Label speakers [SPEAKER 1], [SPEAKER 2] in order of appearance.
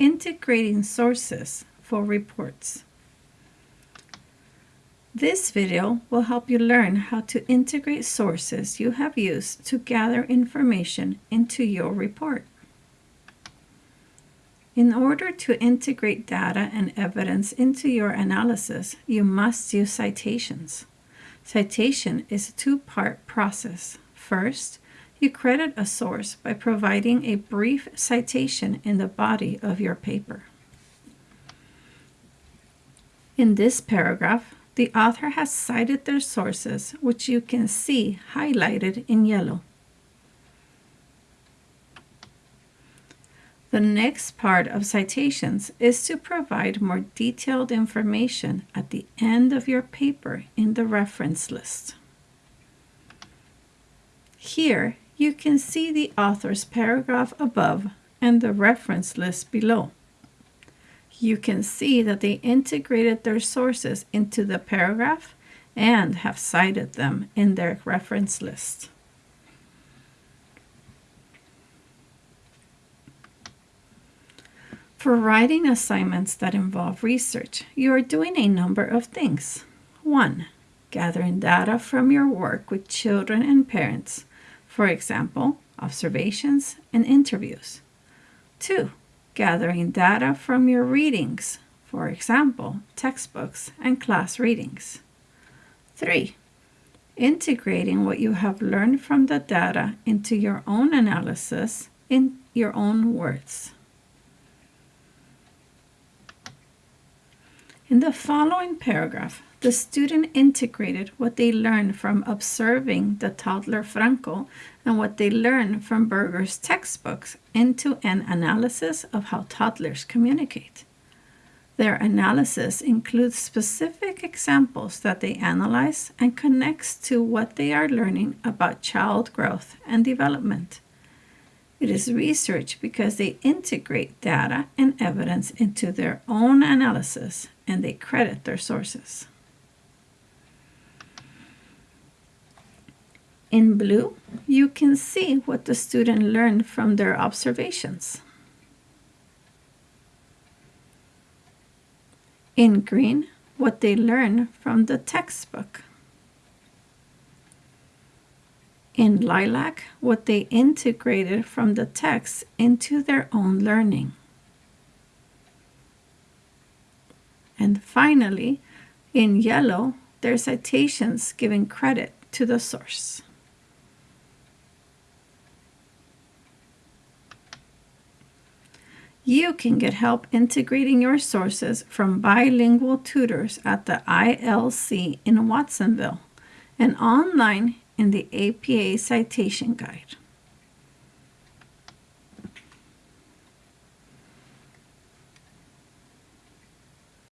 [SPEAKER 1] Integrating Sources for Reports. This video will help you learn how to integrate sources you have used to gather information into your report. In order to integrate data and evidence into your analysis, you must use citations. Citation is a two-part process. First, you credit a source by providing a brief citation in the body of your paper. In this paragraph, the author has cited their sources, which you can see highlighted in yellow. The next part of citations is to provide more detailed information at the end of your paper in the reference list. Here, you can see the author's paragraph above and the reference list below. You can see that they integrated their sources into the paragraph and have cited them in their reference list. For writing assignments that involve research, you are doing a number of things. 1. Gathering data from your work with children and parents, for example, observations and interviews. 2. Gathering data from your readings, for example, textbooks and class readings. 3. Integrating what you have learned from the data into your own analysis in your own words. In the following paragraph, the student integrated what they learned from observing the toddler Franco and what they learned from Berger's textbooks into an analysis of how toddlers communicate. Their analysis includes specific examples that they analyze and connects to what they are learning about child growth and development. It is research because they integrate data and evidence into their own analysis and they credit their sources. In blue, you can see what the student learned from their observations. In green, what they learned from the textbook. In lilac, what they integrated from the text into their own learning. And finally, in yellow, their citations giving credit to the source. You can get help integrating your sources from bilingual tutors at the ILC in Watsonville and online in the APA Citation Guide.